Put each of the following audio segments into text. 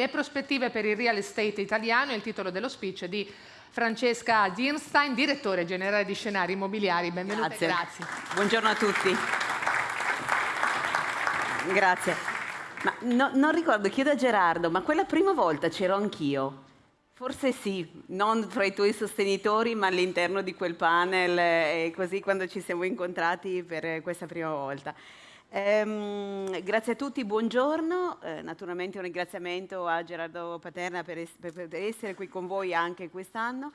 Le prospettive per il real estate italiano è il titolo dello speech di Francesca Dirnstein, direttore generale di Scenari Immobiliari. Benvenuta grazie. grazie. Buongiorno a tutti. Grazie. Ma no, non ricordo, chiedo a Gerardo, ma quella prima volta c'ero anch'io? Forse sì, non fra i tuoi sostenitori, ma all'interno di quel panel e così quando ci siamo incontrati per questa prima volta. Ehm, grazie a tutti, buongiorno. Eh, naturalmente un ringraziamento a Gerardo Paterna per, es per essere qui con voi anche quest'anno.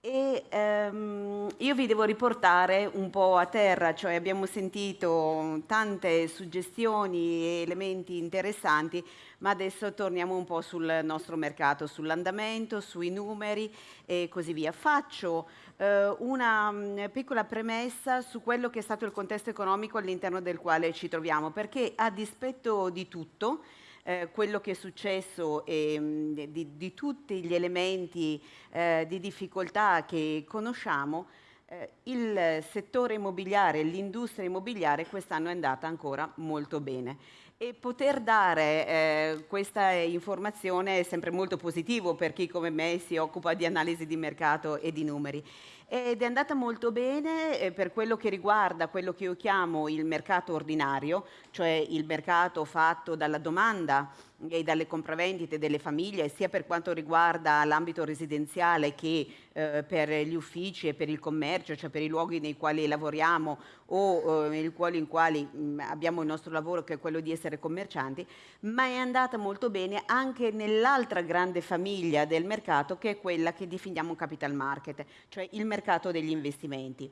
E ehm, io vi devo riportare un po' a terra, cioè abbiamo sentito tante suggestioni e elementi interessanti, ma adesso torniamo un po' sul nostro mercato, sull'andamento, sui numeri e così via. Faccio eh, una mm, piccola premessa su quello che è stato il contesto economico all'interno del quale ci troviamo, perché a dispetto di tutto, eh, quello che è successo e mm, di, di, tutti gli elementi eh, di difficoltà che conosciamo, eh, il settore immobiliare, l'industria immobiliare quest'anno è andata ancora molto bene. E poter dare eh, questa informazione è sempre molto positivo per chi come me si occupa di analisi di mercato e di numeri. Ed è andata molto bene eh, per quello che riguarda quello che io chiamo il mercato ordinario, cioè il mercato fatto dalla domanda e dalle compravendite delle famiglie, sia per quanto riguarda l'ambito residenziale che eh, per gli uffici e per il commercio, cioè per i luoghi nei quali lavoriamo o eh, nei quali, in quali mh, mm, abbiamo il nostro lavoro che è quello di essere commercianti, ma è andata molto bene anche nell'altra grande famiglia del mercato che è quella che definiamo capital market, cioè il mercato degli investimenti.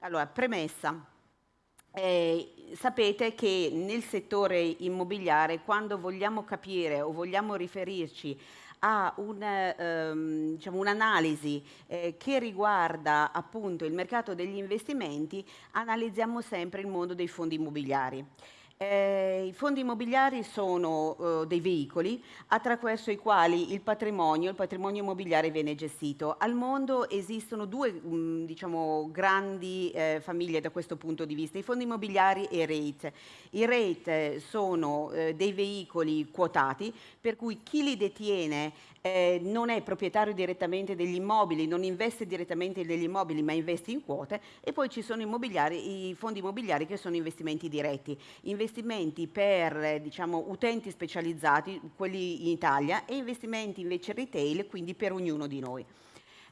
Allora, premessa. Eh, sapete che nel settore immobiliare quando vogliamo capire o vogliamo riferirci a un, ehm, diciamo, un'analisi eh, che riguarda appunto il mercato degli investimenti, analizziamo sempre il mondo dei fondi immobiliari. Eh, I fondi immobiliari sono eh, dei veicoli attraverso i quali il patrimonio, il patrimonio immobiliare viene gestito. Al mondo esistono due mh, mm, diciamo, grandi eh, famiglie da questo punto di vista, i fondi immobiliari e i REIT. I REIT sono eh, dei veicoli quotati per cui chi li detiene eh, non è proprietario direttamente degli immobili, non investe direttamente negli immobili ma investe in quote e poi ci sono i fondi immobiliari che sono investimenti diretti, investimenti per eh, diciamo, utenti specializzati, quelli in Italia, e investimenti invece retail, quindi per ognuno di noi.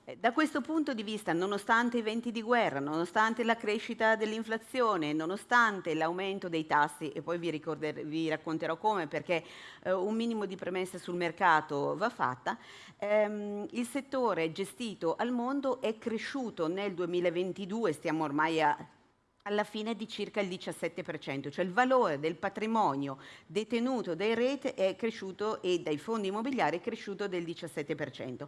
Eh, da questo punto di vista, nonostante i venti di guerra, nonostante la crescita dell'inflazione, nonostante l'aumento dei tassi, e poi vi, vi racconterò come perché eh, un minimo di premessa sul mercato va fatta, ehm, il settore gestito al mondo è cresciuto nel 2022, stiamo ormai a alla fine di circa il 17%, cioè il valore del patrimonio detenuto dai rete è cresciuto e dai fondi immobiliari è cresciuto del 17%.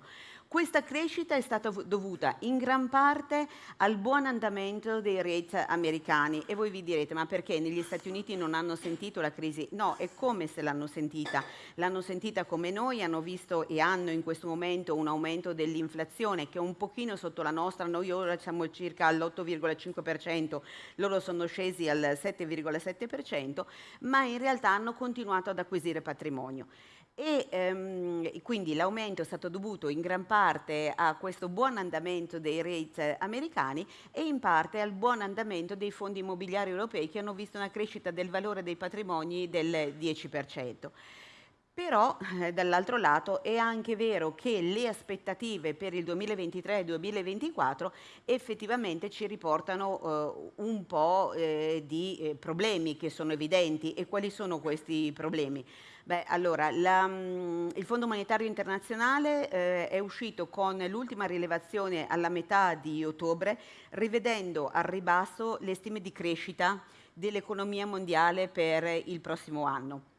Questa crescita è stata dovuta in gran parte al buon andamento dei rate americani e voi vi direte ma perché negli Stati Uniti non hanno sentito la crisi? No, è come se l'hanno sentita. L'hanno sentita come noi, hanno visto e hanno in questo momento un aumento dell'inflazione che è un pochino sotto la nostra, noi ora siamo circa all'8,5%, loro sono scesi al 7,7%, ma in realtà hanno continuato ad acquisire patrimonio e ehm, quindi l'aumento è stato dovuto in gran parte a questo buon andamento dei rate americani e in parte al buon andamento dei fondi immobiliari europei che hanno visto una crescita del valore dei patrimoni del 10%. Però eh, dall'altro lato è anche vero che le aspettative per il 2023 e 2024 effettivamente ci riportano eh, un po' eh, di eh, problemi che sono evidenti e quali sono questi problemi? Beh, allora, la, mm, il Fondo Monetario Internazionale eh, è uscito con l'ultima rilevazione alla metà di ottobre, rivedendo al ribasso le stime di crescita dell'economia mondiale per il prossimo anno.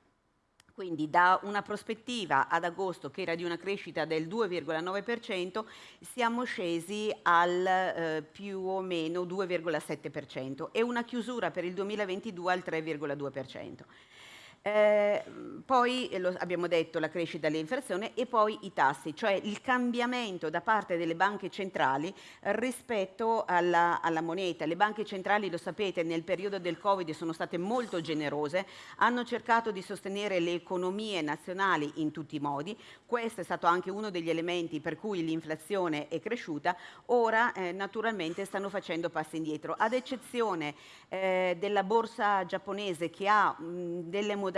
Quindi da una prospettiva ad agosto che era di una crescita del 2,9%, siamo scesi al eh, più o meno 2,7% e una chiusura per il 2022 al 3,2%. Eh, poi lo abbiamo detto la crescita dell'inflazione e poi i tassi, cioè il cambiamento da parte delle banche centrali rispetto alla, alla moneta. Le banche centrali, lo sapete, nel periodo del Covid sono state molto generose, hanno cercato di sostenere le economie nazionali in tutti i modi. Questo è stato anche uno degli elementi per cui l'inflazione è cresciuta. Ora eh, naturalmente stanno facendo passi indietro, ad eccezione eh, della borsa giapponese che ha mh, delle modalità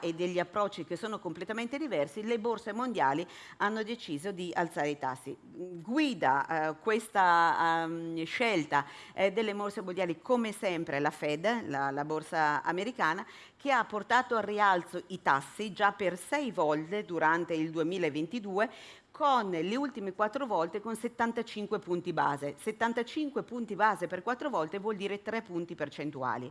e degli approcci che sono completamente diversi, le borse mondiali hanno deciso di alzare i tassi. Guida eh, questa um, scelta eh, delle borse mondiali come sempre la Fed, la, la borsa americana, che ha portato al rialzo i tassi già per sei volte durante il 2022 con le ultime quattro volte con 75 punti base. 75 punti base per quattro volte vuol dire 3 punti percentuali.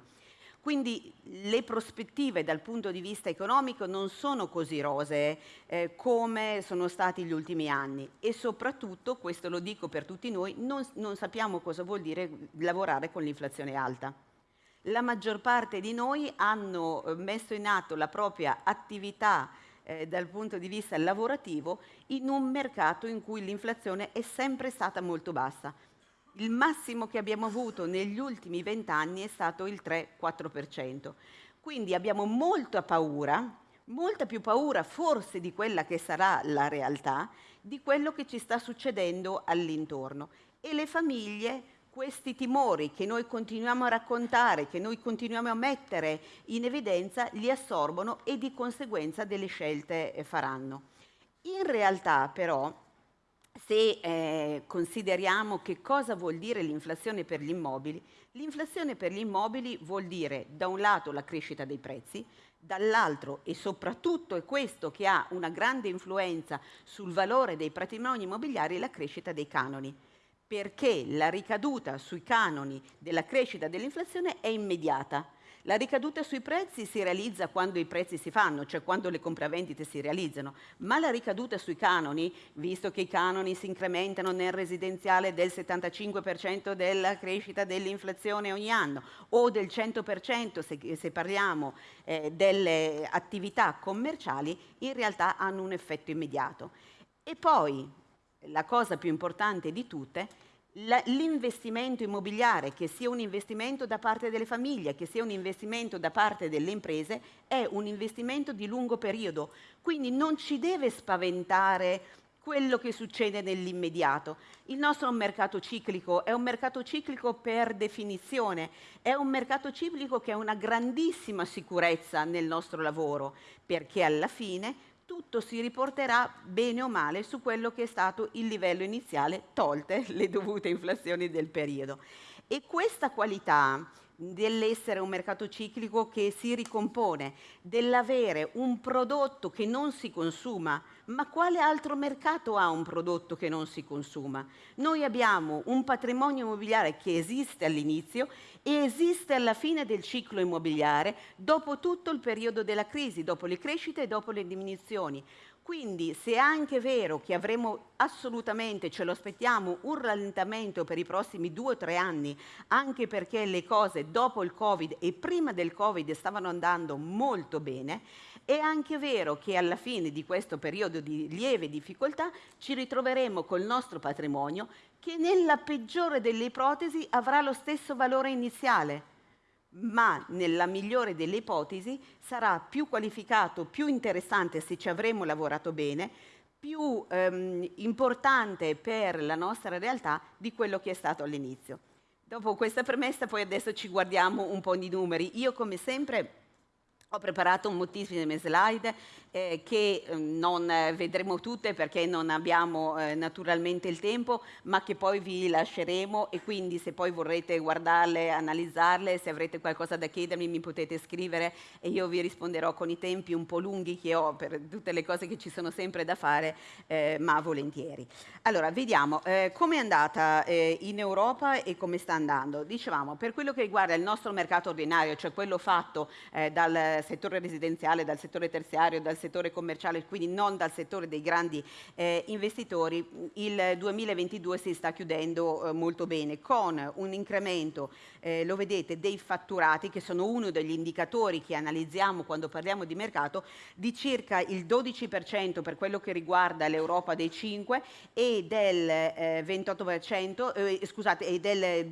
Quindi le prospettive dal punto di vista economico non sono così rosee eh, come sono stati gli ultimi anni e soprattutto, questo lo dico per tutti noi, non, non sappiamo cosa vuol dire lavorare con l'inflazione alta. La maggior parte di noi hanno eh, messo in atto la propria attività eh, dal punto di vista lavorativo in un mercato in cui l'inflazione è sempre stata molto bassa. Il massimo che abbiamo avuto negli ultimi vent'anni è stato il 3-4%. Quindi abbiamo molta paura, molta più paura forse di quella che sarà la realtà, di quello che ci sta succedendo all'intorno. E le famiglie questi timori che noi continuiamo a raccontare, che noi continuiamo a mettere in evidenza, li assorbono e di conseguenza delle scelte eh, faranno. In realtà però, se eh, consideriamo che cosa vuol dire l'inflazione per gli immobili, l'inflazione per gli immobili vuol dire da un lato la crescita dei prezzi, dall'altro e soprattutto è questo che ha una grande influenza sul valore dei patrimoni immobiliari, la crescita dei canoni perché la ricaduta sui canoni della crescita dell'inflazione è immediata. La ricaduta sui prezzi si realizza quando i prezzi si fanno, cioè quando le compravendite si realizzano, ma la ricaduta sui canoni, visto che i canoni si incrementano nel residenziale del 75% della crescita dell'inflazione ogni anno o del 100% se, se parliamo eh, delle attività commerciali, in realtà hanno un effetto immediato. E poi la cosa più importante di tutte, l'investimento immobiliare, che sia un investimento da parte delle famiglie, che sia un investimento da parte delle imprese, è un investimento di lungo periodo. Quindi non ci deve spaventare quello che succede nell'immediato. Il nostro è un mercato ciclico, è un mercato ciclico per definizione, è un mercato ciclico che ha una grandissima sicurezza nel nostro lavoro, perché alla fine tutto si riporterà bene o male su quello che è stato il livello iniziale, tolte le dovute inflazioni del periodo. E questa qualità dell'essere un mercato ciclico che si ricompone, dell'avere un prodotto che non si consuma, ma quale altro mercato ha un prodotto che non si consuma? Noi abbiamo un patrimonio immobiliare che esiste all'inizio e esiste alla fine del ciclo immobiliare dopo tutto il periodo della crisi, dopo le crescite e dopo le diminuzioni. Quindi se è anche vero che avremo assolutamente, ce lo aspettiamo, un rallentamento per i prossimi due o tre anni, anche perché le cose dopo il Covid e prima del Covid stavano andando molto bene, è anche vero che alla fine di questo periodo di lieve difficoltà ci ritroveremo col nostro patrimonio che nella peggiore delle ipotesi avrà lo stesso valore iniziale ma nella migliore delle ipotesi sarà più qualificato, più interessante se ci avremo lavorato bene, più ehm, importante per la nostra realtà di quello che è stato all'inizio. Dopo questa premessa poi adesso ci guardiamo un po' di numeri. Io come sempre ho preparato moltissime slide eh, che eh, non eh, vedremo tutte perché non abbiamo eh, naturalmente il tempo, ma che poi vi lasceremo e quindi se poi vorrete guardarle, analizzarle, se avrete qualcosa da chiedermi mi potete scrivere e io vi risponderò con i tempi un po' lunghi che ho per tutte le cose che ci sono sempre da fare, eh, ma volentieri. Allora, vediamo eh, come è andata in Europa e come sta andando. Dicevamo, per quello che riguarda il nostro mercato ordinario, cioè quello fatto dal settore residenziale, dal settore terziario, dal settore commerciale, quindi non dal settore dei grandi eh, investitori, il 2022 si sta chiudendo eh, molto bene con un incremento, eh, lo vedete, dei fatturati che sono uno degli indicatori che analizziamo quando parliamo di mercato, di circa il 12% per quello che riguarda l'Europa dei 5 e del 28%, eh, scusate, e del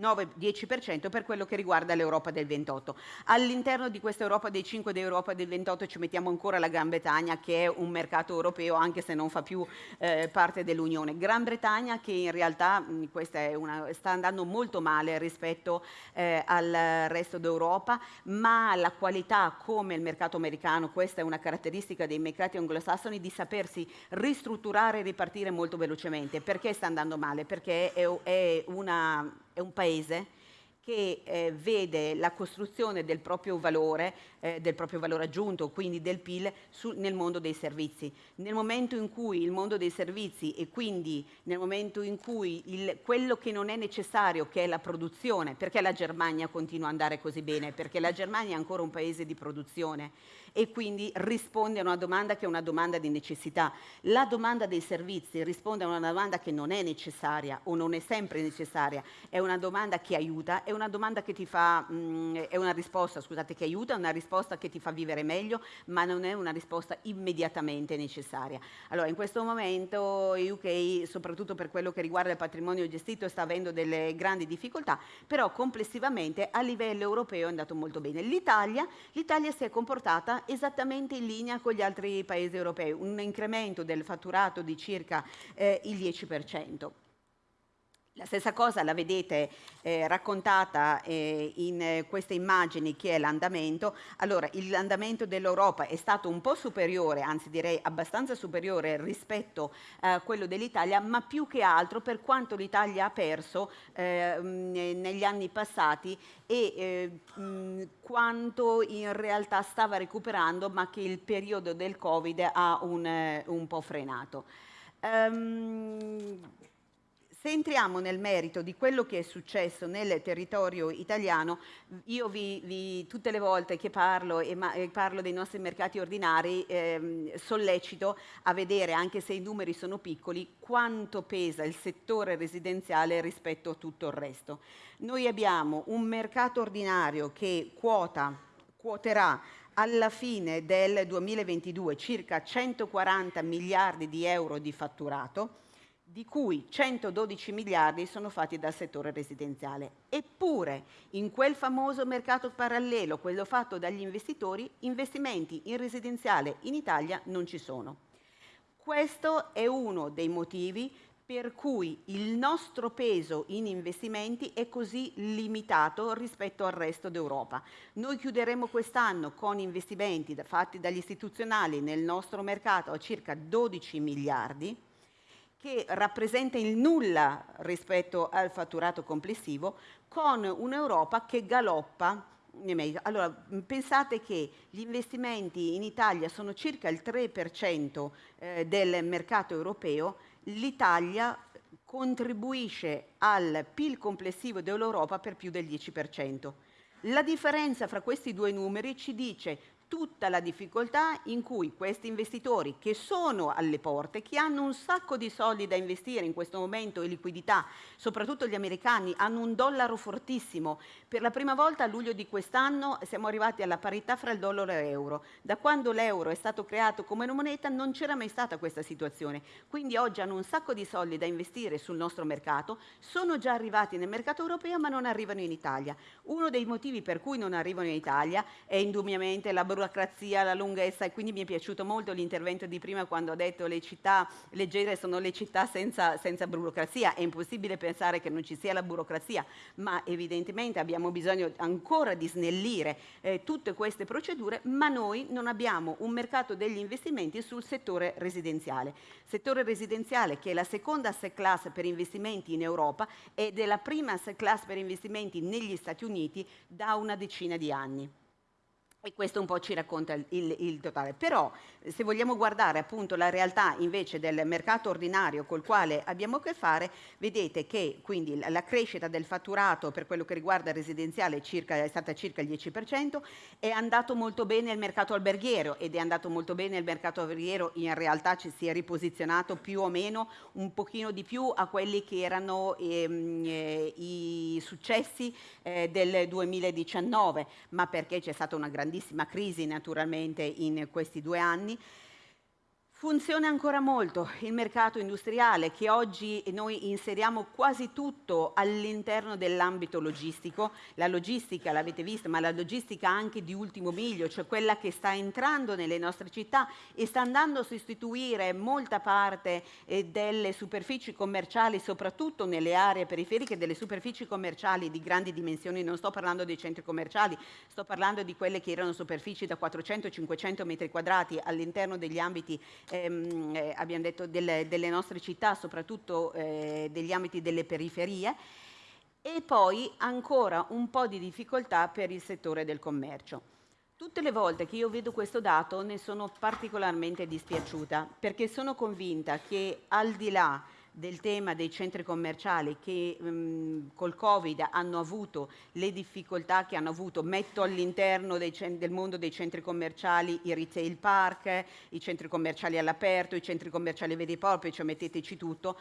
9-10% per quello che riguarda l'Europa del 28. All'interno di questa Europa dei 5 e dell'Europa del 28 ci mettiamo ancora la Gran Bretagna che è un mercato europeo anche se non fa più eh, parte dell'Unione. Gran Bretagna che in realtà mh, una, sta andando molto male rispetto eh, al resto d'Europa, ma la qualità come il mercato americano, questa è una caratteristica dei mercati anglosassoni, di sapersi ristrutturare e ripartire molto velocemente. Perché sta andando male? Perché è, è una è un paese che eh, vede la costruzione del proprio valore, eh, del proprio valore aggiunto, quindi del PIL, su, nel mondo dei servizi. Nel momento in cui il mondo dei servizi e quindi nel momento in cui il, quello che non è necessario, che è la produzione, perché la Germania continua ad andare così bene? Perché la Germania è ancora un paese di produzione e quindi risponde a una domanda che è una domanda di necessità. La domanda dei servizi risponde a una domanda che non è necessaria o non è sempre necessaria, è una domanda che aiuta, è una domanda che ti fa, mh, mm, è una risposta, scusate, che aiuta, è una risposta che ti fa vivere meglio, ma non è una risposta immediatamente necessaria. Allora, in questo momento UK, soprattutto per quello che riguarda il patrimonio gestito, sta avendo delle grandi difficoltà, però complessivamente a livello europeo è andato molto bene. L'Italia, l'Italia si è comportata esattamente in linea con gli altri paesi europei, un incremento del fatturato di circa eh, il 10%. La stessa cosa la vedete eh, raccontata eh, in eh, queste immagini che è l'andamento. Allora, l'andamento dell'Europa è stato un po' superiore, anzi direi abbastanza superiore rispetto a quello dell'Italia, ma più che altro per quanto l'Italia ha perso eh, negli anni passati e eh, mh, quanto in realtà stava recuperando, ma che il periodo del Covid ha un, eh, un po' frenato. Um, se entriamo nel merito di quello che è successo nel territorio italiano, io vi, vi, tutte le volte che parlo e, ma, e parlo dei nostri mercati ordinari ehm, sollecito a vedere, anche se i numeri sono piccoli, quanto pesa il settore residenziale rispetto a tutto il resto. Noi abbiamo un mercato ordinario che quota, quoterà alla fine del 2022 circa 140 miliardi di euro di fatturato, di cui 112 miliardi sono fatti dal settore residenziale. Eppure, in quel famoso mercato parallelo, quello fatto dagli investitori, investimenti in residenziale in Italia non ci sono. Questo è uno dei motivi per cui il nostro peso in investimenti è così limitato rispetto al resto d'Europa. Noi chiuderemo quest'anno con investimenti fatti dagli istituzionali nel nostro mercato a circa 12 miliardi, che rappresenta il nulla rispetto al fatturato complessivo, con un'Europa che galoppa allora, pensate che gli investimenti in Italia sono circa il 3% eh, del mercato europeo, l'Italia contribuisce al PIL complessivo dell'Europa per più del 10%. La differenza fra questi due numeri ci dice tutta la difficoltà in cui questi investitori che sono alle porte, che hanno un sacco di soldi da investire in questo momento e liquidità, soprattutto gli americani, hanno un dollaro fortissimo. Per la prima volta a luglio di quest'anno siamo arrivati alla parità fra il dollaro e l'euro. Da quando l'euro è stato creato come moneta non c'era mai stata questa situazione. Quindi oggi hanno un sacco di soldi da investire sul nostro mercato, sono già arrivati nel mercato europeo ma non arrivano in Italia. Uno dei motivi per cui non arrivano in Italia è indubbiamente la burocrazia, la lunghezza e quindi mi è piaciuto molto l'intervento di prima quando ho detto le città leggere sono le città senza, senza burocrazia. È impossibile pensare che non ci sia la burocrazia, ma evidentemente abbiamo bisogno ancora di snellire eh, tutte queste procedure, ma noi non abbiamo un mercato degli investimenti sul settore residenziale. Settore residenziale che è la seconda asset class per investimenti in Europa ed è la prima asset class per investimenti negli Stati Uniti da una decina di anni. E questo un po' ci racconta il, il, totale. Però se vogliamo guardare appunto la realtà invece del mercato ordinario col quale abbiamo a che fare, vedete che quindi la crescita del fatturato per quello che riguarda il residenziale circa, è stata circa il 10%, è andato molto bene il mercato alberghiero ed è andato molto bene il mercato alberghiero, in realtà ci si è riposizionato più o meno un pochino di più a quelli che erano ehm, eh, i successi eh, del 2019, ma perché c'è stata una grande grandissima crisi naturalmente in questi due anni, Funziona ancora molto il mercato industriale che oggi noi inseriamo quasi tutto all'interno dell'ambito logistico. La logistica l'avete vista, ma la logistica anche di ultimo miglio, cioè quella che sta entrando nelle nostre città e sta andando a sostituire molta parte eh, delle superfici commerciali, soprattutto nelle aree periferiche, delle superfici commerciali di grandi dimensioni. Non sto parlando dei centri commerciali, sto parlando di quelle che erano superfici da 400-500 metri quadrati all'interno degli ambiti ehm, eh, abbiamo detto, delle, delle, nostre città, soprattutto eh, degli ambiti delle periferie, e poi ancora un po' di difficoltà per il settore del commercio. Tutte le volte che io vedo questo dato ne sono particolarmente dispiaciuta perché sono convinta che al di là del tema dei centri commerciali che mh, col Covid hanno avuto le difficoltà che hanno avuto, metto all'interno del mondo dei centri commerciali i retail park, i centri commerciali all'aperto, i centri commerciali veri e propri, cioè metteteci tutto,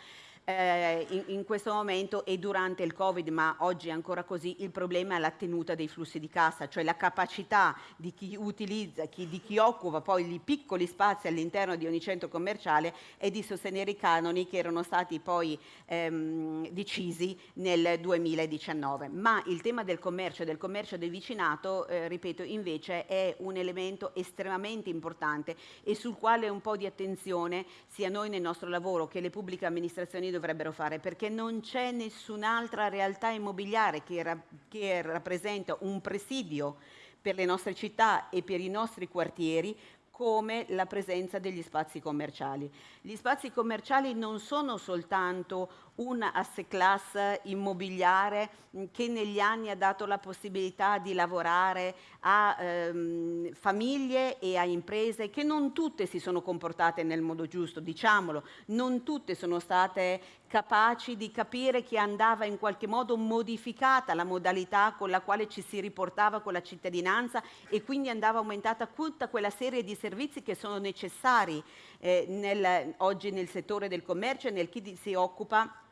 eh, in, in, questo momento e durante il Covid, ma oggi è ancora così, il problema è la tenuta dei flussi di cassa, cioè la capacità di chi utilizza, chi, di chi occupa poi i piccoli spazi all'interno di ogni centro commerciale e di sostenere i canoni che erano stati poi ehm, decisi nel 2019. Ma il tema del commercio e del commercio del vicinato, eh, ripeto, invece è un elemento estremamente importante e sul quale un po' di attenzione sia noi nel nostro lavoro che le pubbliche amministrazioni dovrebbero fare, perché non c'è nessun'altra realtà immobiliare che, ra che rappresenta un presidio per le nostre città e per i nostri quartieri come la presenza degli spazi commerciali. Gli spazi commerciali non sono soltanto una asset class immobiliare che negli anni ha dato la possibilità di lavorare a ehm, famiglie e a imprese che non tutte si sono comportate nel modo giusto, diciamolo, non tutte sono state capaci di capire che andava in qualche modo modificata la modalità con la quale ci si riportava con la cittadinanza e quindi andava aumentata tutta quella serie di servizi che sono necessari eh, nel, oggi nel settore del commercio e nel chi si occupa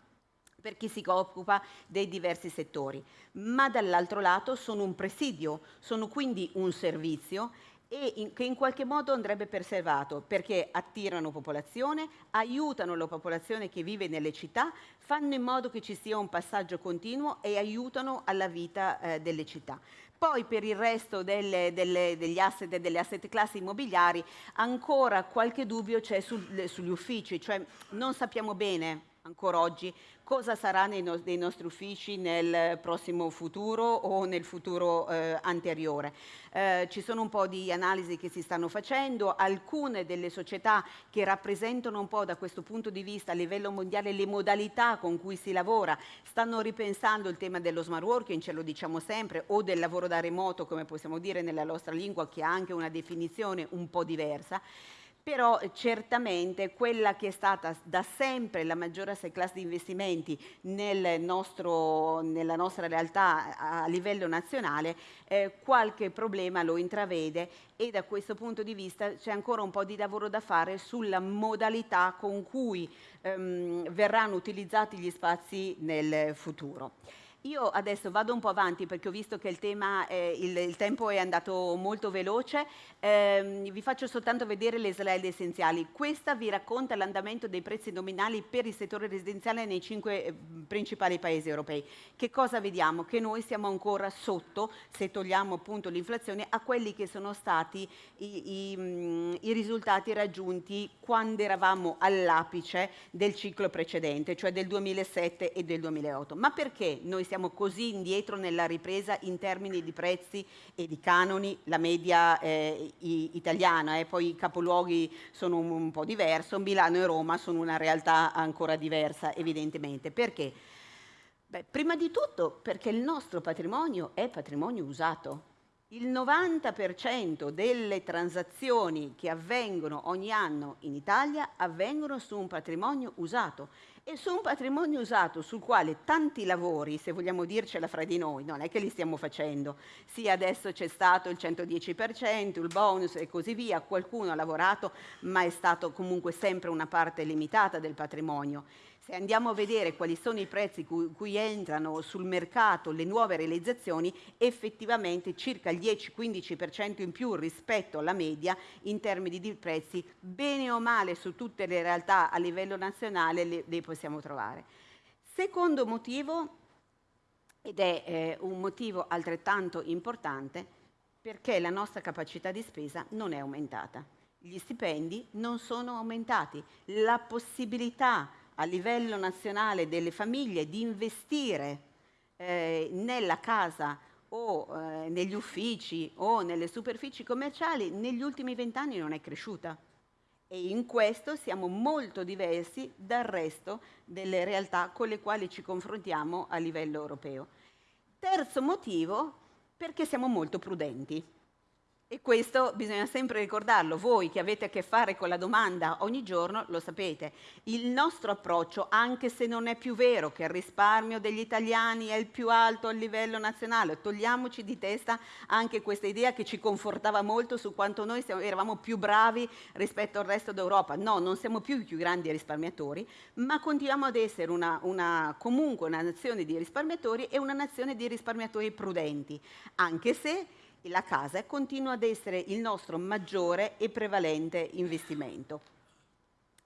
per chi si occupa dei diversi settori, ma dall'altro lato sono un presidio, sono quindi un servizio e in, che in qualche modo andrebbe preservato perché attirano popolazione, aiutano la popolazione che vive nelle città, fanno in modo che ci sia un passaggio continuo e aiutano alla vita eh, delle città. Poi per il resto delle, delle, degli asset delle asset classi immobiliari ancora qualche dubbio c'è sul, sugli uffici, cioè non sappiamo bene ancora oggi cosa sarà nei, no nei, nostri uffici nel prossimo futuro o nel futuro eh, anteriore. Eh, ci sono un po' di analisi che si stanno facendo, alcune delle società che rappresentano un po' da questo punto di vista a livello mondiale le modalità con cui si lavora stanno ripensando il tema dello smart working, ce lo diciamo sempre, o del lavoro da remoto come possiamo dire nella nostra lingua che ha anche una definizione un po' diversa però certamente quella che è stata da sempre la maggiore asset class di investimenti nel nostro, nella nostra realtà a livello nazionale, eh, qualche problema lo intravede e da questo punto di vista c'è ancora un po' di lavoro da fare sulla modalità con cui ehm, verranno utilizzati gli spazi nel futuro. Io adesso vado un po' avanti perché ho visto che il, tema, eh, il, il tempo è andato molto veloce, eh, vi faccio soltanto vedere le slide essenziali. Questa vi racconta l'andamento dei prezzi nominali per il settore residenziale nei cinque eh, principali paesi europei. Che cosa vediamo? Che noi siamo ancora sotto, se togliamo appunto l'inflazione, a quelli che sono stati i, i, mm, i risultati raggiunti quando eravamo all'apice del ciclo precedente, cioè del 2007 e del 2008. Ma perché noi siamo così indietro nella ripresa in termini di prezzi e di canoni, la media eh, italiana, eh, poi i capoluoghi sono un, un po' diverso, Milano e Roma sono una realtà ancora diversa evidentemente. Perché? Beh, prima di tutto perché il nostro patrimonio è patrimonio usato. Il 90% delle transazioni che avvengono ogni anno in Italia avvengono su un patrimonio usato e su un patrimonio usato sul quale tanti lavori, se vogliamo dircela fra di noi, non è che li stiamo facendo. Sì, adesso c'è stato il 110%, il bonus e così via, qualcuno ha lavorato, ma è stato comunque sempre una parte limitata del patrimonio. Se andiamo a vedere quali sono i prezzi cui, cui entrano sul mercato le nuove realizzazioni, effettivamente circa il 10-15% in più rispetto alla media in termini di prezzi, bene o male su tutte le realtà a livello nazionale le, le possiamo trovare. Secondo motivo, ed è eh, un motivo altrettanto importante, perché la nostra capacità di spesa non è aumentata. Gli stipendi non sono aumentati, la possibilità a livello nazionale delle famiglie di investire eh, nella casa o eh, negli uffici o nelle superfici commerciali negli ultimi vent'anni non è cresciuta e in questo siamo molto diversi dal resto delle realtà con le quali ci confrontiamo a livello europeo. Terzo motivo, perché siamo molto prudenti. E questo bisogna sempre ricordarlo, voi che avete a che fare con la domanda ogni giorno lo sapete. Il nostro approccio, anche se non è più vero che il risparmio degli italiani è il più alto a livello nazionale, togliamoci di testa anche questa idea che ci confortava molto su quanto noi eravamo più bravi rispetto al resto d'Europa. No, non siamo più i più grandi risparmiatori, ma continuiamo ad essere una, una, comunque una nazione di risparmiatori e una nazione di risparmiatori prudenti, anche se la casa continua ad essere il nostro maggiore e prevalente investimento.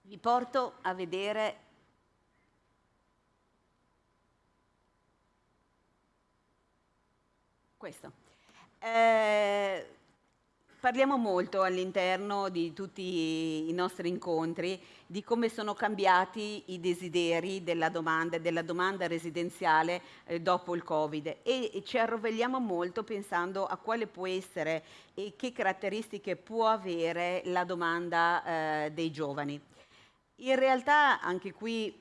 Vi porto a vedere questo. Eh, Parliamo molto all'interno di tutti i nostri incontri di come sono cambiati i desideri della domanda, della domanda residenziale eh, dopo il Covid e, ci arrovelliamo molto pensando a quale può essere e che caratteristiche può avere la domanda eh, dei giovani. In realtà anche qui,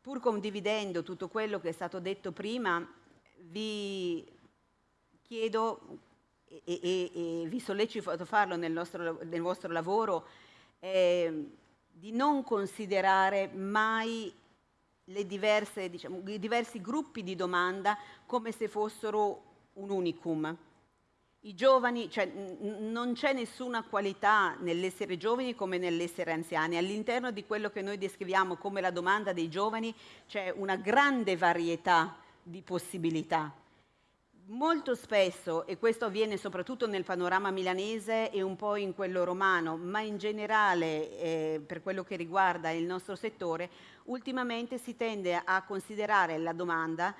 pur condividendo tutto quello che è stato detto prima, vi chiedo e, e, e vi sollecito a farlo nel, nostro, nel vostro lavoro, eh, di non considerare mai diverse, diciamo, i diversi gruppi di domanda come se fossero un unicum. I giovani, cioè, non c'è nessuna qualità nell'essere giovani come nell'essere anziani. All'interno di quello che noi descriviamo come la domanda dei giovani c'è una grande varietà di possibilità molto spesso, e questo avviene soprattutto nel panorama milanese e un po' in quello romano, ma in generale eh, per quello che riguarda il nostro settore, ultimamente si tende a considerare la domanda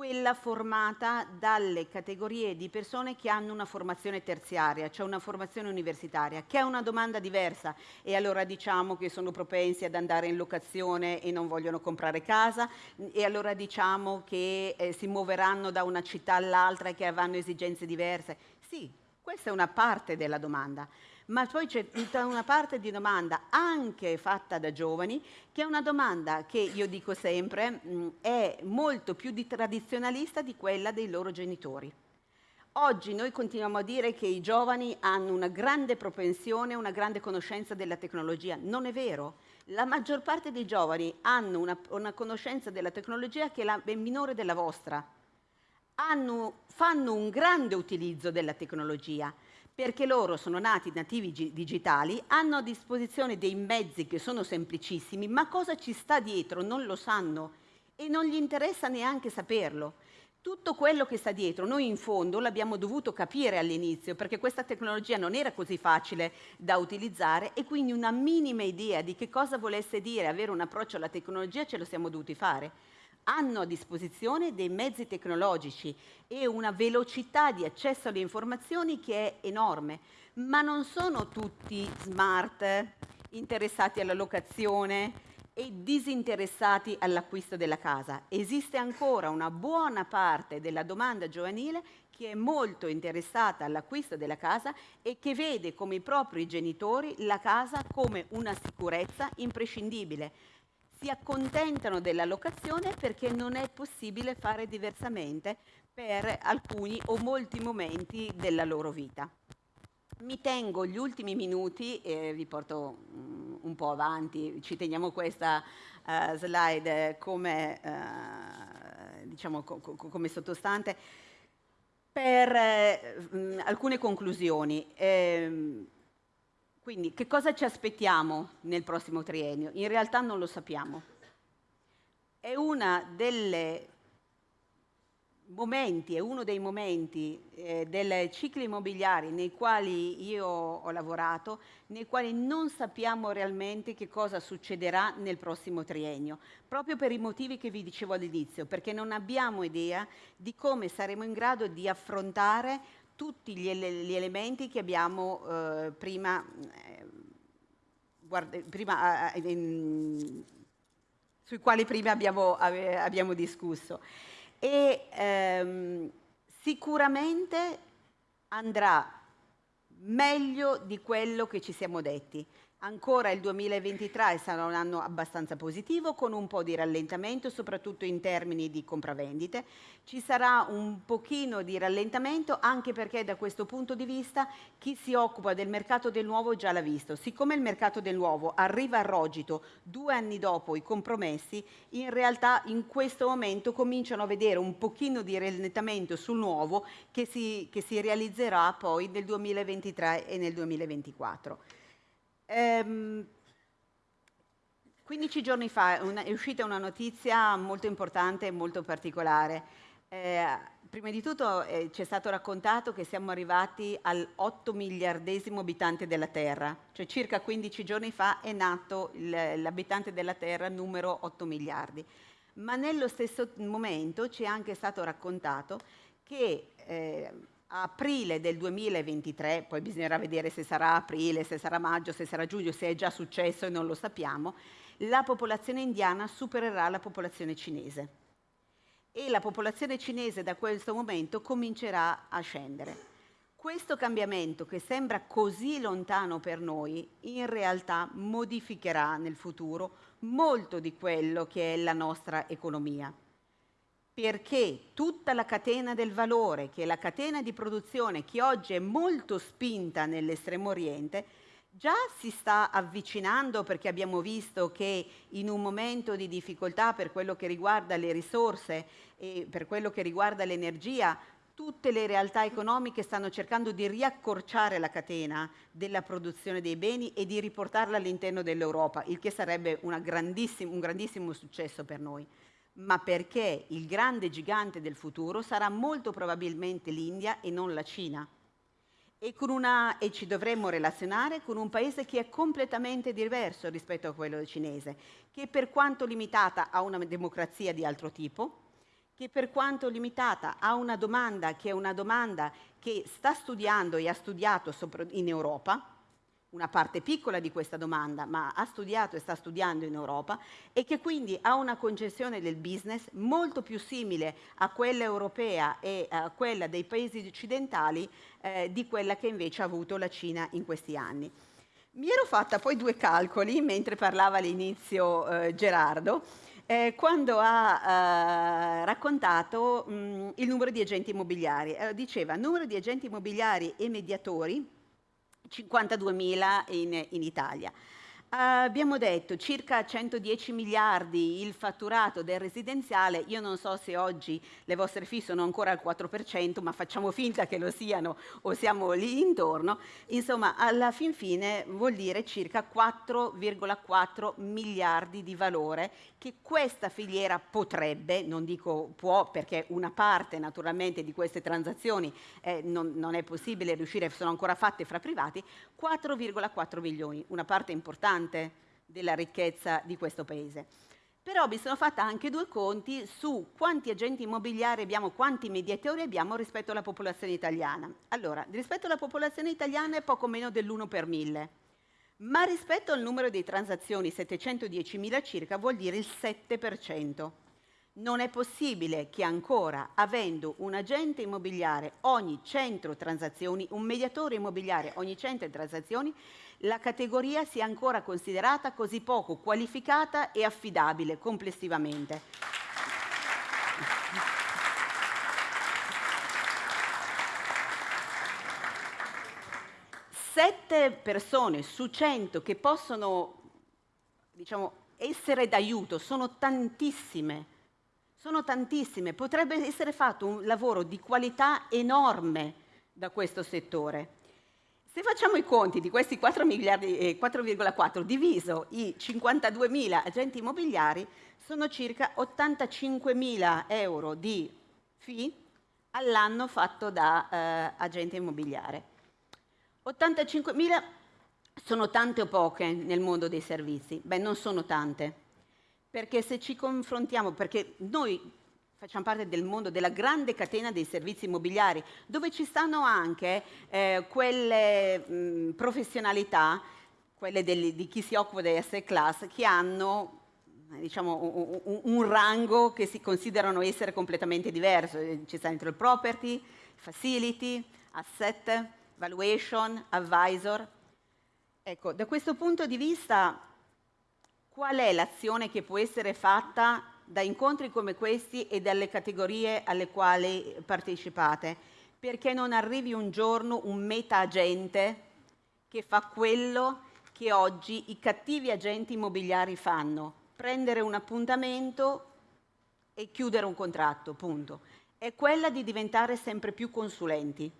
quella formata dalle categorie di persone che hanno una formazione terziaria, cioè una formazione universitaria, che è una domanda diversa. E allora diciamo che sono propensi ad andare in locazione e non vogliono comprare casa. E allora diciamo che eh, si muoveranno da una città all'altra e che avranno esigenze diverse. Sì, questa è una parte della domanda, ma poi c'è tutta una parte di domanda anche fatta da giovani, che è una domanda che io dico sempre mh, è molto più di tradizionalista di quella dei loro genitori. Oggi noi continuiamo a dire che i giovani hanno una grande propensione, una grande conoscenza della tecnologia. Non è vero. La maggior parte dei giovani hanno una, una conoscenza della tecnologia che è minore della vostra. Hanno, fanno un grande utilizzo della tecnologia, perché loro sono nati nativi digitali, hanno a disposizione dei mezzi che sono semplicissimi, ma cosa ci sta dietro non lo sanno e non gli interessa neanche saperlo. Tutto quello che sta dietro, noi in fondo l'abbiamo dovuto capire all'inizio perché questa tecnologia non era così facile da utilizzare e quindi una minima idea di che cosa volesse dire avere un approccio alla tecnologia ce lo siamo dovuti fare hanno a disposizione dei mezzi tecnologici e una velocità di accesso alle informazioni che è enorme, ma non sono tutti smart, interessati alla locazione e disinteressati all'acquisto della casa. Esiste ancora una buona parte della domanda giovanile che è molto interessata all'acquisto della casa e che vede come i propri genitori la casa come una sicurezza imprescindibile si accontentano della locazione perché non è possibile fare diversamente per alcuni o molti momenti della loro vita. Mi tengo gli ultimi minuti e vi porto mm, un po' avanti, ci teniamo questa uh, slide come, uh, diciamo, co co come sottostante per uh, alcune conclusioni. Eh, quindi che cosa ci aspettiamo nel prossimo triennio? In realtà non lo sappiamo. È uno dei momenti eh, dei cicli immobiliari nei quali io ho lavorato, nei quali non sappiamo realmente che cosa succederà nel prossimo triennio, proprio per i motivi che vi dicevo all'inizio, perché non abbiamo idea di come saremo in grado di affrontare tutti gli, gli elementi che abbiamo eh, prima, eh, guarda, prima eh, in, sui quali prima abbiamo, abbiamo discusso. E ehm, sicuramente andrà meglio di quello che ci siamo detti. Ancora il 2023 sarà un anno abbastanza positivo con un po' di rallentamento, soprattutto in termini di compravendite. Ci sarà un pochino di rallentamento anche perché da questo punto di vista chi si occupa del mercato del nuovo già l'ha visto. Siccome il mercato del nuovo arriva a rogito due anni dopo i compromessi, in realtà in questo momento cominciano a vedere un pochino di rallentamento sul nuovo che si, che si realizzerà poi nel 2023 e nel 2024. Ehm, 15 giorni fa una, è uscita una notizia molto importante e molto particolare. Eh, prima di tutto eh, ci è stato raccontato che siamo arrivati al 8 miliardesimo abitante della Terra, cioè circa 15 giorni fa è nato l'abitante della Terra numero 8 miliardi. Ma nello stesso momento ci è anche stato raccontato che eh, aprile del 2023, poi bisognerà vedere se sarà aprile, se sarà maggio, se sarà giugno, se è già successo e non lo sappiamo, la popolazione indiana supererà la popolazione cinese. E la popolazione cinese da questo momento comincerà a scendere. Questo cambiamento che sembra così lontano per noi, in realtà modificherà nel futuro molto di quello che è la nostra economia perché tutta la catena del valore, che è la catena di produzione che oggi è molto spinta nell'estremo oriente, già si sta avvicinando perché abbiamo visto che in un momento di difficoltà per quello che riguarda le risorse e per quello che riguarda l'energia, tutte le realtà economiche stanno cercando di riaccorciare la catena della produzione dei beni e di riportarla all'interno dell'Europa, il che sarebbe grandissimo, un grandissimo successo per noi ma perché il grande gigante del futuro sarà molto probabilmente l'India e non la Cina. E, una, e, ci dovremmo relazionare con un paese che è completamente diverso rispetto a quello cinese, che per quanto limitata ha una democrazia di altro tipo, che per quanto limitata ha una domanda che è una domanda che sta studiando e ha studiato in Europa, una parte piccola di questa domanda, ma ha studiato e sta studiando in Europa e che quindi ha una concezione del business molto più simile a quella europea e a quella dei paesi occidentali eh, di quella che invece ha avuto la Cina in questi anni. Mi ero fatta poi due calcoli mentre parlava all'inizio eh, Gerardo, eh, quando ha eh, raccontato mh, il numero di agenti immobiliari. Eh, diceva numero di agenti immobiliari e mediatori 52.000 in, in Italia. Abbiamo detto circa 110 miliardi il fatturato del residenziale, io non so se oggi le vostre fee sono ancora al 4%, ma facciamo finta che lo siano o siamo lì intorno, insomma alla fin fine vuol dire circa 4,4 miliardi di valore che questa filiera potrebbe, non dico può perché una parte naturalmente di queste transazioni eh, non, non è possibile riuscire, sono ancora fatte fra privati, 4,4 milioni, una parte importante importante della ricchezza di questo paese. Però mi sono fatta anche due conti su quanti agenti immobiliari abbiamo, quanti mediatori abbiamo rispetto alla popolazione italiana. Allora, rispetto alla popolazione italiana è poco meno dell'1 per mille, ma rispetto al numero di transazioni, 710.000 circa, vuol dire il 7%. Non è possibile che ancora, avendo un agente immobiliare ogni 100 transazioni, un mediatore immobiliare ogni 100 transazioni, la categoria sia ancora considerata così poco qualificata e affidabile complessivamente. Sette persone su 100 che possono diciamo, essere d'aiuto sono tantissime sono tantissime, potrebbe essere fatto un lavoro di qualità enorme da questo settore. Se facciamo i conti di questi 4 miliardi e 4,4 diviso i 52 mila agenti immobiliari, sono circa 85 mila euro di fee all'anno fatto da eh, agente immobiliare. 85 mila sono tante o poche nel mondo dei servizi? Beh, non sono tante perché se ci confrontiamo, perché noi facciamo parte del mondo della grande catena dei servizi immobiliari, dove ci stanno anche eh, quelle mh, professionalità, quelle del, di chi si occupa delle asset class, che hanno diciamo, un, un, rango che si considerano essere completamente diverso. Ci sta dentro il property, facility, asset, valuation, advisor. Ecco, da questo punto di vista Qual è l'azione che può essere fatta da incontri come questi e dalle categorie alle quali partecipate? Perché non arrivi un giorno un meta agente che fa quello che oggi i cattivi agenti immobiliari fanno, prendere un appuntamento e chiudere un contratto, punto. È quella di diventare sempre più consulenti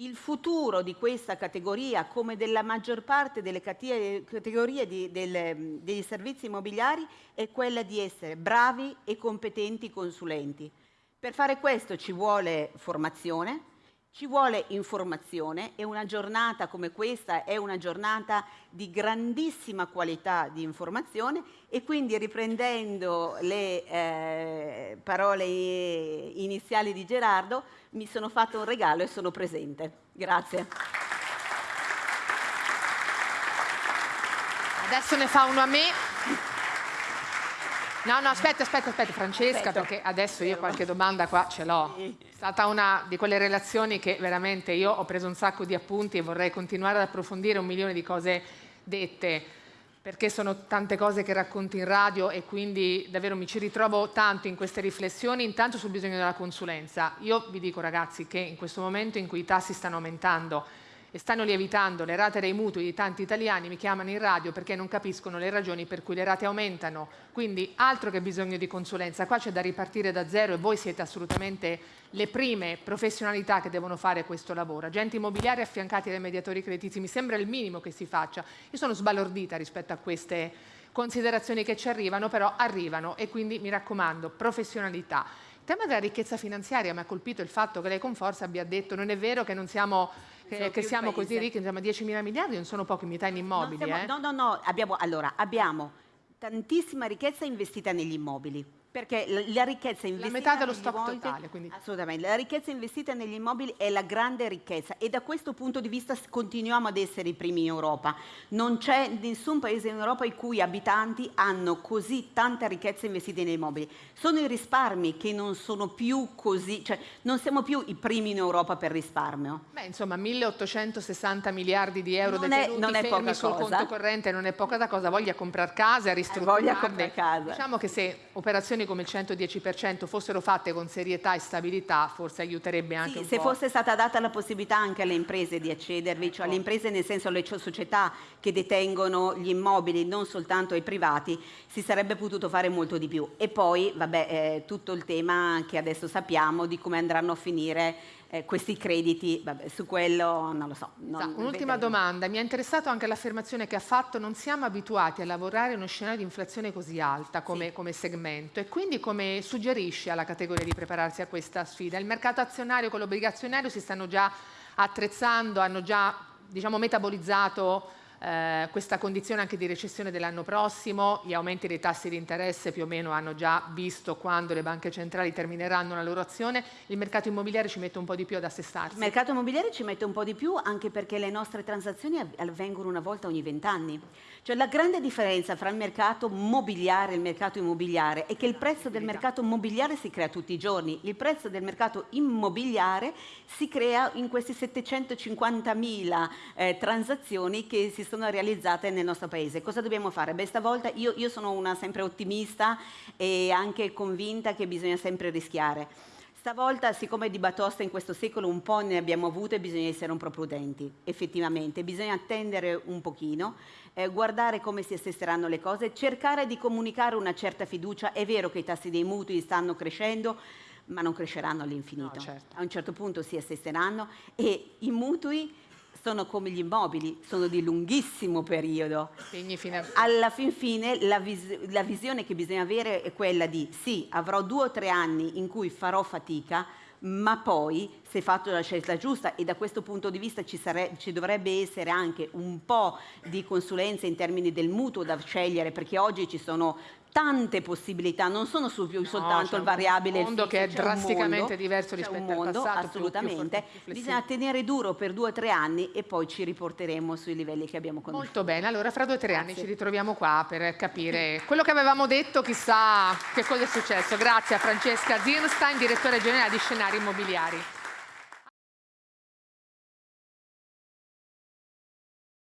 il futuro di questa categoria, come della maggior parte delle categorie di, del, degli servizi immobiliari, è quella di essere bravi e competenti consulenti. Per fare questo ci vuole formazione, ci vuole informazione e una giornata come questa è una giornata di grandissima qualità di informazione e quindi riprendendo le eh, parole iniziali di Gerardo mi sono fatto un regalo e sono presente. Grazie. Adesso ne fa uno a me. No, no, aspetta, aspetta, aspetta, Francesca, aspetta. perché adesso io qualche domanda qua ce l'ho. È stata una di quelle relazioni che veramente io ho preso un sacco di appunti e vorrei continuare ad approfondire un milione di cose dette, perché sono tante cose che racconti in radio e quindi davvero mi ci ritrovo tanto in queste riflessioni, intanto sul bisogno della consulenza. Io vi dico ragazzi che in questo momento in cui i tassi stanno aumentando, e stanno lievitando le rate dei mutui di tanti italiani, mi chiamano in radio perché non capiscono le ragioni per cui le rate aumentano. Quindi altro che bisogno di consulenza, qua c'è da ripartire da zero e voi siete assolutamente le prime professionalità che devono fare questo lavoro. Agenti immobiliari affiancati dai mediatori creditizi, mi sembra il minimo che si faccia. Io sono sbalordita rispetto a queste considerazioni che ci arrivano, però arrivano e quindi mi raccomando, professionalità. Il tema della ricchezza finanziaria mi ha colpito il fatto che lei con forza abbia detto non è vero che non siamo che, che siamo così ricchi, siamo 10 mila miliardi, non sono pochi metà in immobili. Siamo, eh? No, no, no, abbiamo, allora, abbiamo tantissima ricchezza investita negli immobili perché la ricchezza investita la metà dello stock immobili, totale quindi. assolutamente. La ricchezza investita negli immobili è la grande ricchezza e da questo punto di vista continuiamo ad essere i primi in Europa. Non c'è nessun paese in Europa i cui abitanti hanno così tanta ricchezza investita negli immobili. Sono i risparmi che non sono più così cioè non siamo più i primi in Europa per risparmio. Beh insomma 1860 miliardi di euro non detenuti è, non è fermi sul cosa. conto corrente non è poca da cosa. Voglia comprare case ristrutturare eh, voglia comprare casa. Diciamo che se operazioni operazioni come il 110% fossero fatte con serietà e stabilità, forse aiuterebbe anche sì, un se po'. Se fosse stata data la possibilità anche alle imprese di accedervi, ecco. cioè alle imprese nel senso alle società che detengono gli immobili, non soltanto ai privati, si sarebbe potuto fare molto di più. E poi, vabbè, eh, tutto il tema che adesso sappiamo di come andranno a finire eh, questi crediti, vabbè, su quello non lo so. Un'ultima domanda, mi è interessato anche l'affermazione che ha fatto, non siamo abituati a lavorare in uno scenario di inflazione così alta come, sì. come segmento e quindi come suggerisce alla categoria di prepararsi a questa sfida? Il mercato azionario con l'obbligazionario si stanno già attrezzando, hanno già diciamo, metabolizzato eh, questa condizione anche di recessione dell'anno prossimo, gli aumenti dei tassi di interesse più o meno hanno già visto quando le banche centrali termineranno la loro azione, il mercato immobiliare ci mette un po' di più ad assestarsi. Il mercato immobiliare ci mette un po' di più anche perché le nostre transazioni avvengono una volta ogni vent'anni. Cioè la grande differenza fra il mercato mobiliare e il mercato immobiliare è che il prezzo del mercato mobiliare si crea tutti i giorni, il prezzo del mercato immobiliare si crea in questi 750 mila eh, transazioni che si sono realizzate nel nostro paese. Cosa dobbiamo fare? Beh, stavolta io, io sono una sempre ottimista e anche convinta che bisogna sempre rischiare. Stavolta, siccome di batosta in questo secolo un po' ne abbiamo avute, bisogna essere un po' prudenti, effettivamente. Bisogna attendere un pochino, eh, guardare come si assesteranno le cose, cercare di comunicare una certa fiducia. È vero che i tassi dei mutui stanno crescendo, ma non cresceranno all'infinito. No, certo. A un certo punto si assesteranno e i mutui sono come gli immobili, sono di lunghissimo periodo. Alla fin fine la, vis la visione che bisogna avere è quella di sì, avrò due o tre anni in cui farò fatica, ma poi se fatto la scelta giusta e da questo punto di vista ci, ci, dovrebbe essere anche un po' di consulenza in termini del mutuo da scegliere perché oggi ci sono tante possibilità, non sono su più no, soltanto il variabile. Un mondo che è drasticamente mondo, diverso rispetto mondo, al passato. Assolutamente. Più, più Bisogna tenere duro per due o tre anni e poi ci riporteremo sui livelli che abbiamo conosciuto. Molto bene, allora fra due o tre Grazie. anni ci ritroviamo qua per capire quello che avevamo detto, chissà che cosa è successo. Grazie a Francesca Zirstein, direttore generale di Scenari Immobiliari.